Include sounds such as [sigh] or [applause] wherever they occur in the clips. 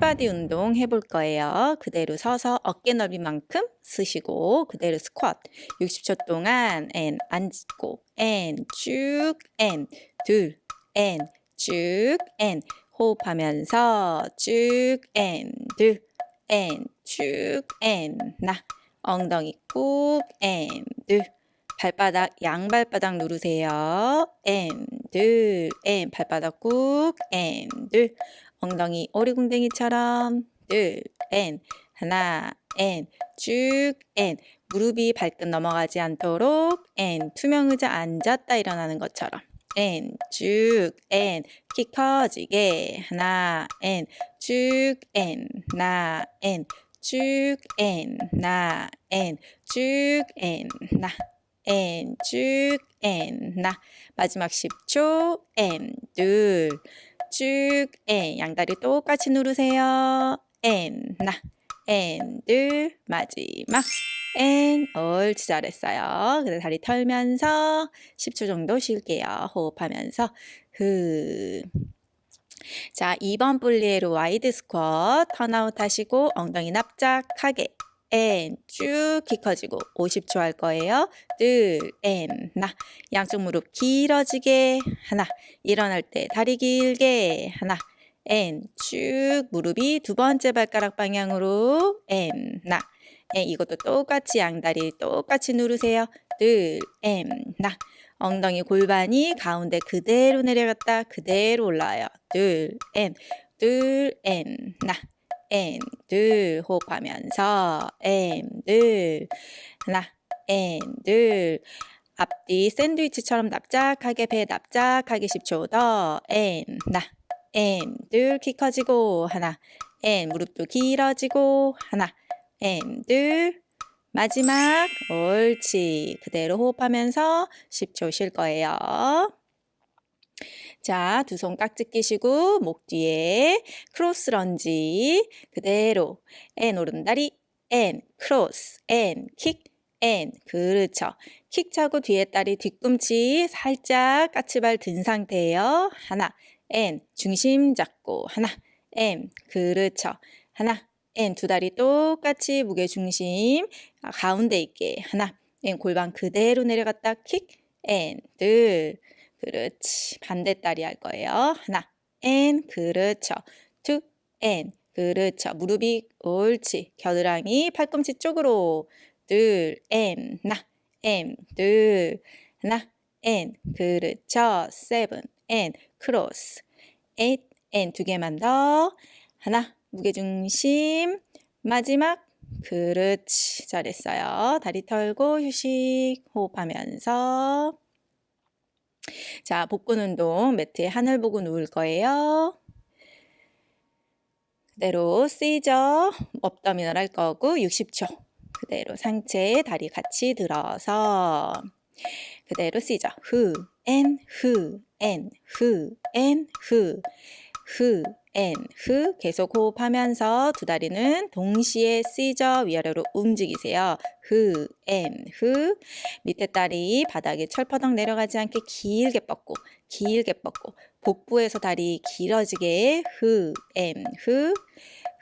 풀바디 운동 해볼 거예요. 그대로 서서 어깨 넓이만큼 쓰시고 그대로 스쿼트 60초 동안 and 앉고 and 호흡하면서 쭉 and 둘 and 쭉 and 나 엉덩이 꾹 and 둘 발바닥 양발바닥 누르세요. and 발바닥 꾹 and 둘 엉덩이 오리궁뎅이처럼 둘, 앤, 하나, 앤, 쭉, 앤. 무릎이 발끝 넘어가지 않도록 and. 투명 의자 앉았다 일어나는 것처럼. 앤, 쭉, 앤. 키 커지게. 하나, 앤, 쭉, 앤, 나, 앤, 쭉, 앤, 나, 앤, 쭉, 앤, 나. 앤, 쭉, 앤, 나. 마지막 10초, 앤, 둘, 쭉, 앤. 양다리 똑같이 누르세요. 앤, 나. 앤, 둘, 마지막. 앤, 옳지 잘했어요. 그래서 다리 털면서 10초 정도 쉴게요. 호흡하면서 흐. 자, 2번 분리로 wide 스쿼트 turn out 하시고 엉덩이 납작하게 and, 쭉 키 커지고 50초 할 거예요. 둘, and, 나. 양쪽 무릎 길어지게 하나. 일어날 때 다리 길게 하나. and, 쭉 무릎이 두 번째 발가락 방향으로 앤, 나. 앤, 이것도 똑같이 양다리 똑같이 누르세요. 둘, and, 나. 엉덩이 골반이 가운데 그대로 내려갔다 그대로 올라와요. 둘, 앤, 둘, 앤, 나. 앤, 둘, 호흡하면서 앤, 둘, 하나, and, 둘, 앞뒤 샌드위치처럼 납작하게 배 납작하게 10초 더, 앤, 나, 앤, 둘, 키 커지고, 하나, and, 무릎도 길어지고, 하나, and, 둘, 마지막, 옳지. 그대로 호흡하면서 10초 쉴 거예요. 자, 두 손 깍지 끼시고 목 뒤에 cross lunge 그대로 앤 오른다리 앤 크로스 앤킥 앤 그렇죠. 킥 차고 뒤에 다리 뒤꿈치 살짝 까치발 든 상태예요. 하나 앤 중심 잡고 하나 앤 그렇죠. 하나 앤 두 다리 똑같이 무게 중심 가운데 있게 하나 and 골반 그대로 내려갔다 킥 and 둘 그렇지. 반대다리 할 거예요. 하나, and, 그렇죠. two, and, 그렇죠. 무릎이 옳지. 겨드랑이 팔꿈치 쪽으로 둘, and, 나, and, 둘, 하나, and, 그렇죠. seven, and, 크로스, eight, and, 두 개만 더. 하나, 무게중심, 마지막, 그렇지. 잘했어요. 다리 털고 휴식 호흡하면서 자, 복근 운동 매트에 하늘 보고 누울 거예요. 그대로 scissors abdominal 할 거고 60초. 그대로 상체 다리 같이 들어서 그대로 쓰이죠. 후, and, 후, 엔, 후, 엔, 후, 후, 엔, 후 계속 호흡하면서 두 다리는 동시에 쓰이죠. 위아래로 움직이세요. 후, 엔, 후 밑에 다리 바닥에 철퍼덕 내려가지 않게 길게 뻗고 길게 뻗고 복부에서 다리 길어지게 후, 엔, 후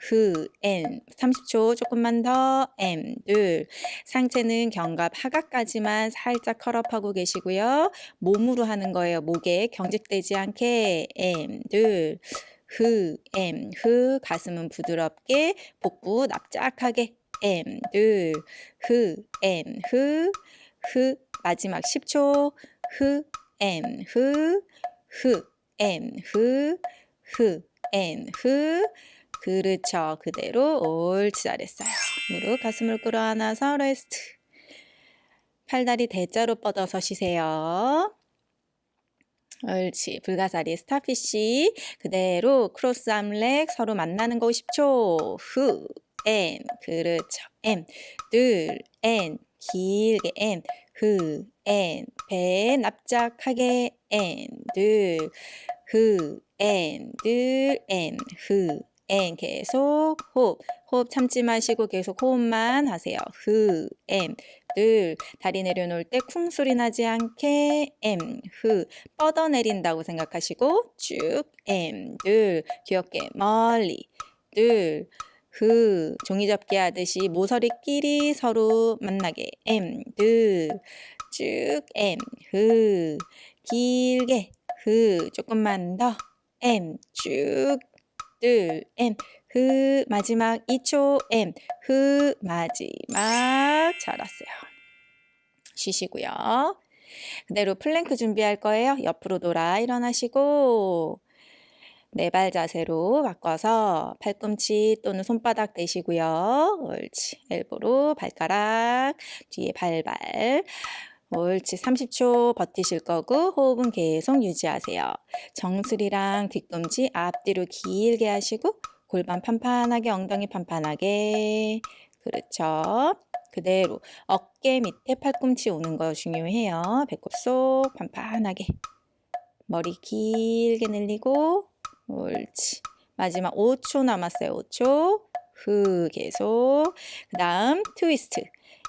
후, 엔 30초 조금만 더 엠, 둘 상체는 견갑 하각까지만 살짝 curl up하고 계시고요. 몸으로 하는 거예요. 목에 경직되지 않게 엠, 둘 흐, 엠, 흐, 가슴은 부드럽게, 복부 납작하게, 엠, 둘, 흐, 엠, 흐, 흐, 마지막 10초, 흐, 엠, 흐, 흐, 엠, 흐, 흐, 엠, 흐, 그렇죠. 그대로 옳지 잘했어요. 무릎 가슴을 끌어안아서 rest. 팔다리 대자로 뻗어서 쉬세요. 옳지. 불가사리 starfish. 그대로 cross arm leg 서로 만나는 거 10초. 후. 엔. 그렇죠. 엔. 둘. 엔. 길게 엔. 후. 엔. 배 납작하게 엔. 둘. 후. 엔. 둘. 엔. 후. 엔 계속 호흡 호흡 참지 마시고 계속 호흡만 하세요 흐, and, 둘 다리 내려놓을 때 쿵 소리 나지 않게 엠, 흐 뻗어내린다고 생각하시고 쭉 and, 둘 귀엽게 멀리 둘, 흐, 종이접기 하듯이 모서리끼리 서로 만나게, and, 둘, 쭉, and, 흐, 길게, 흐, 조금만 더, and, 쭉, 둘, and, 흐, 마지막 2초, and, 흐, 마지막. 잘했어요. 쉬시고요. 그대로 플랭크 준비할 거예요. 옆으로 돌아 일어나시고 네 발 자세로 바꿔서 팔꿈치 또는 손바닥 대시고요. 옳지. 엘보로 발가락 뒤에 발발. 옳지. 30초 버티실 거고 호흡은 계속 유지하세요. 정수리랑 뒤꿈치 앞뒤로 길게 하시고 골반 판판하게 엉덩이 판판하게 그렇죠. 그대로 어깨 밑에 팔꿈치 오는 거 중요해요. 배꼽 속 판판하게 머리 길게 늘리고 옳지. 마지막 5초 남았어요. 5초. 후 계속. 그 다음 트위스트.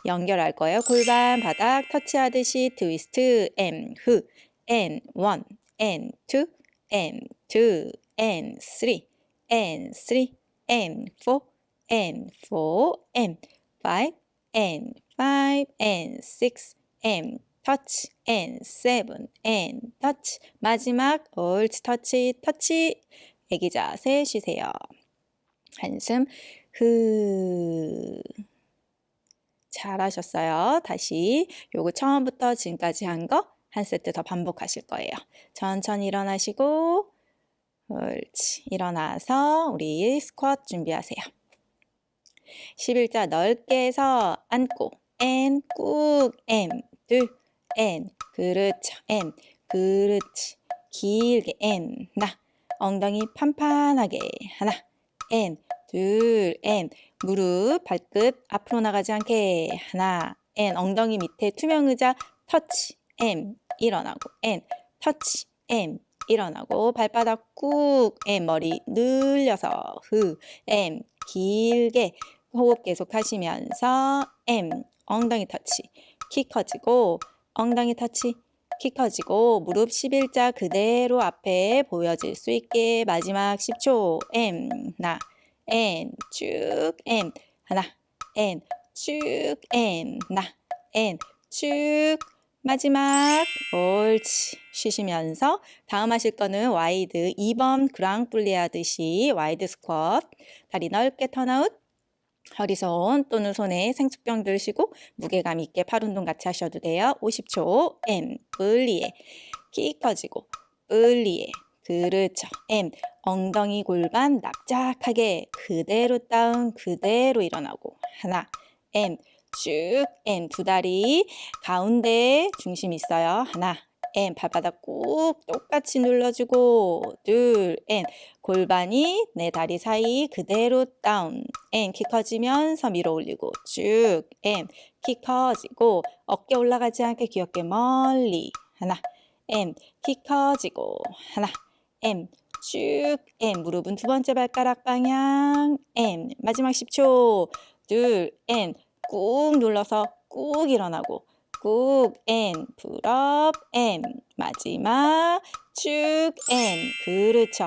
연결할 거예요. 골반 바닥 터치하듯이 트위스트 M 후 N 1 N 2 N 2 N 3 N 3 N 4 N 4 M 5 N 5 N 6 M 터치 N 7 N 터치 마지막 옳지 터치 터치 애기 자세 쉬세요. 한숨 흐 잘하셨어요. 다시 요거 처음부터 지금까지 한 거 한 세트 더 반복하실 거예요. 천천히 일어나시고 옳지. 일어나서 우리 스쿼트 준비하세요. 11자 넓게 해서 앉고 N 꾹 M 둘 N 그렇죠. N 그렇지. 길게 N 나. 엉덩이 판판하게 하나. N 둘 N 무릎 발끝 앞으로 나가지 않게 하나. N 엉덩이 밑에 투명 의자 터치 M 일어나고 N 터치 M 일어나고 발바닥 꾹 M 머리 늘려서 후 and 길게 호흡 계속 하시면서 and 엉덩이 터치. 키 커지고 엉덩이 터치. 키 커지고 무릎 11자 그대로 앞에 보여질 수 있게 마지막 10초. and 나 and 쭉 and 하나 and 쭉 and 나 and 쭉 마지막 옳지. 쉬시면서 다음 하실 거는 wide 2번 grand plié 하듯이 wide squat 다리 넓게 턴아웃 허리손 또는 손에 생수병 들시고 무게감 있게 팔 운동 같이 하셔도 돼요. 50초. M 분리에. 키 커지고 분리에. 그렇죠. M 엉덩이 골반 납작하게 그대로 다운 그대로 일어나고. 하나. M 쭉 M 두 다리 가운데 중심 있어요. 하나 M 발바닥 꾹 똑같이 눌러주고 둘 N 골반이 내 다리 사이 그대로 다운. and 키 커지면서 밀어 올리고 쭉 and 키 커지고 어깨 올라가지 않게 귀엽게 멀리. 하나 and 키 커지고. 하나 and 쭉 and 무릎은 두 번째 발가락 방향. and 마지막 10초. 둘 and 꾹 눌러서 꾹 일어나고 꾹 N 풀업 M 마지막 쭉 and 그렇죠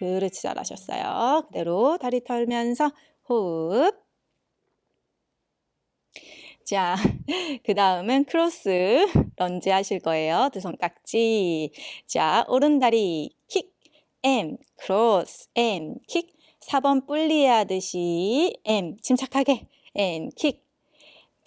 그렇지 잘하셨어요 그대로 다리 털면서 호흡 자, [laughs] 그 다음은 cross lunge 하실 거예요. 두 손 깍지. 자, 오른다리 킥, and, cross, and, 킥. 4번 plié 하듯이 and, 침착하게, and, 킥.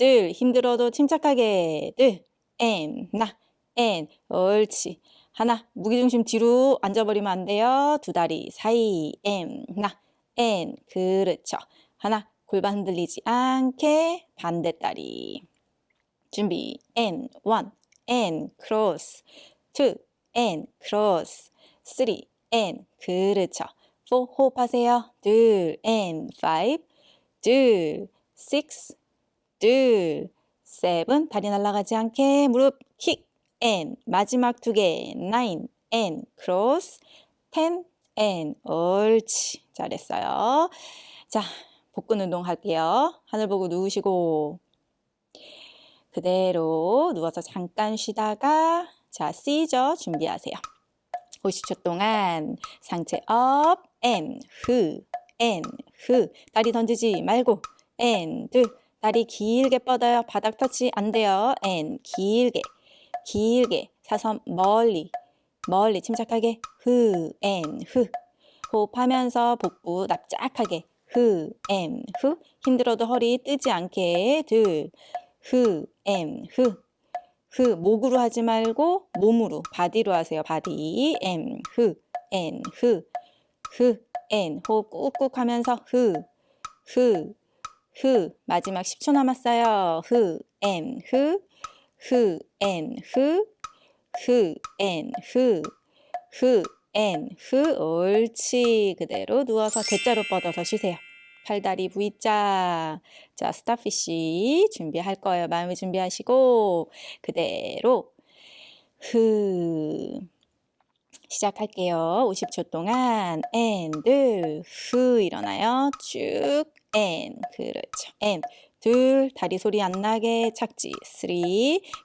둘, 힘들어도 침착하게. 둘, and, 나, and, 옳지. 하나, 무게중심 뒤로 앉아버리면 안 돼요. 두 다리 사이, and, 나, and, 그렇죠. 하나, 골반 흔들리지 않게 반대 다리. 준비, and, 1, and, cross. 2, and, cross. 3, and, 그렇죠. 4, 호흡하세요. 둘, and, 5, 둘, 6, 둘, seven 다리 날아가지 않게. 무릎 킥, and 마지막 두 개, nine, and cross, ten, and 옳지 잘했어요. 자 복근 운동 할게요. 하늘 보고 누우시고 그대로 누워서 잠깐 쉬다가 자 scissor 준비하세요. 50초 동안 상체 up, and, 흐, and 흐. 다리 던지지 말고 and 다리 길게 뻗어요. 바닥 터치 안 돼요. and 길게. 길게. 사선 멀리. 멀리. 침착하게. 흐 and 흐. 호흡하면서 복부 납작하게. 흐 and 흐. 힘들어도 허리 뜨지 않게. 둘흐 and 흐. 흐 목으로 하지 말고 몸으로. body로 하세요. body. and 흐, 엔, 흐, 흐, 엔 호흡 꾹꾹 하면서 흐, 흐, 흐 마지막 10초 남았어요. 흐, 엔, 흐, 흐, 엔, 흐, 흐, 엔, 흐, 흐, 엔, 흐 옳지 그대로 누워서 대자로 뻗어서 쉬세요. 팔다리 V자. 자, starfish 준비할 거예요. 마음의 준비하시고 그대로 흐 시작할게요. 50초 동안 and 후 일어나요. 쭉 and. 그렇죠. and. 둘 다리 소리 안 나게 착지. 3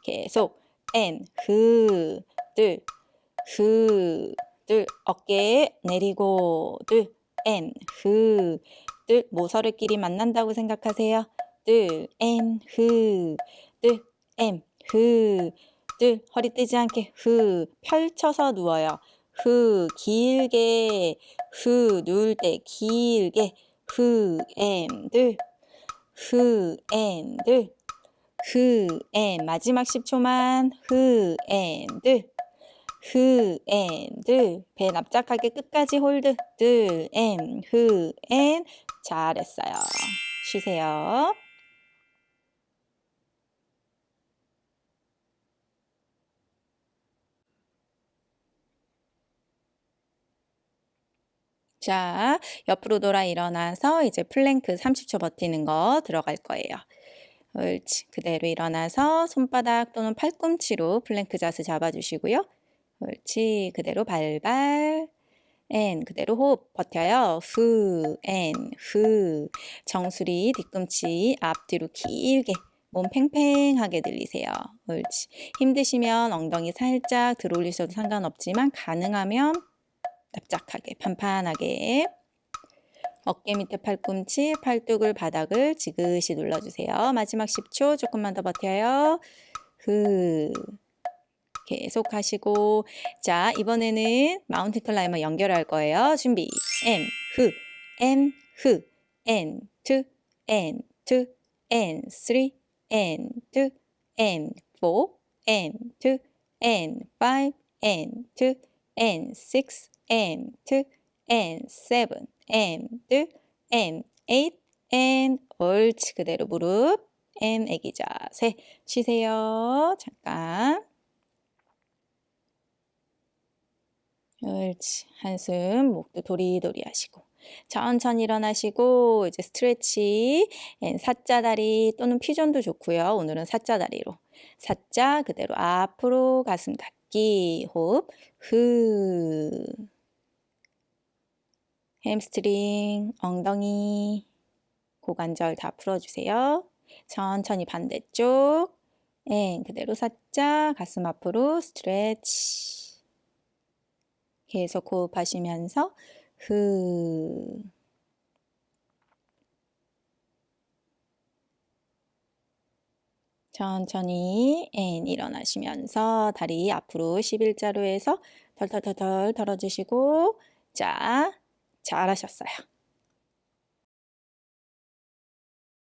계속. and 흐둘흐둘 어깨 내리고. 둘 and 흐둘 모서리끼리 만난다고 생각하세요. 둘, 엔, 흐, 둘, 엠, 흐, 둘, 허리 뜨지 않게 흐, 펼쳐서 누워요. 흐, 길게, 흐, 누울 때 길게, 흐, 엠, 둘, 흐, 엠, 둘, 흐, 엠, 마지막 10초만, 흐, 엠, 둘, 흐, 엔, 들, 배 납작하게 끝까지 홀드, 들, 엔, 흐, 엔, 잘했어요. 쉬세요. 자, 옆으로 돌아 일어나서 이제 플랭크 30초 버티는 거 들어갈 거예요. 옳지. 그대로 일어나서 손바닥 또는 팔꿈치로 플랭크 자세 잡아주시고요. 옳지. 그대로 발발. and 그대로 호흡 버텨요. 후, and, 후. 정수리 뒤꿈치 앞뒤로 길게 몸 팽팽하게 늘리세요. 옳지. 힘드시면 엉덩이 살짝 들어올리셔도 상관없지만 가능하면 납작하게 판판하게. 어깨 밑에 팔꿈치, 팔뚝을 바닥을 지그시 눌러주세요. 마지막 10초 조금만 더 버텨요. 후. 계속 하시고. 자 이번에는 마운틴 클라이머 연결할 거예요. 준비. M 흐. M 흐. N 2 N 2 N 3 N 2 N 4 N 2 N 5 N 2 N 6 N 2 N 7 N 2 N 8 N 옳지 그대로 무릎 and 애기 자세 쉬세요. 잠깐 옳지. 한숨, 목도 도리도리 하시고. 천천히 일어나시고, 이제 stretch, 사자 다리 또는 pigeon도 좋고요. 오늘은 사자 다리로. 사자 그대로 앞으로 가슴 닿기, 호흡, 흐. 햄스트링, 엉덩이, 고관절 다 풀어주세요. 천천히 반대쪽. and 그대로 사자, 가슴 앞으로 stretch. 계속 호흡하시면서 흐 천천히 and 일어나시면서 다리 앞으로 11자로 해서 덜덜덜덜 털어주시고 자 잘하셨어요.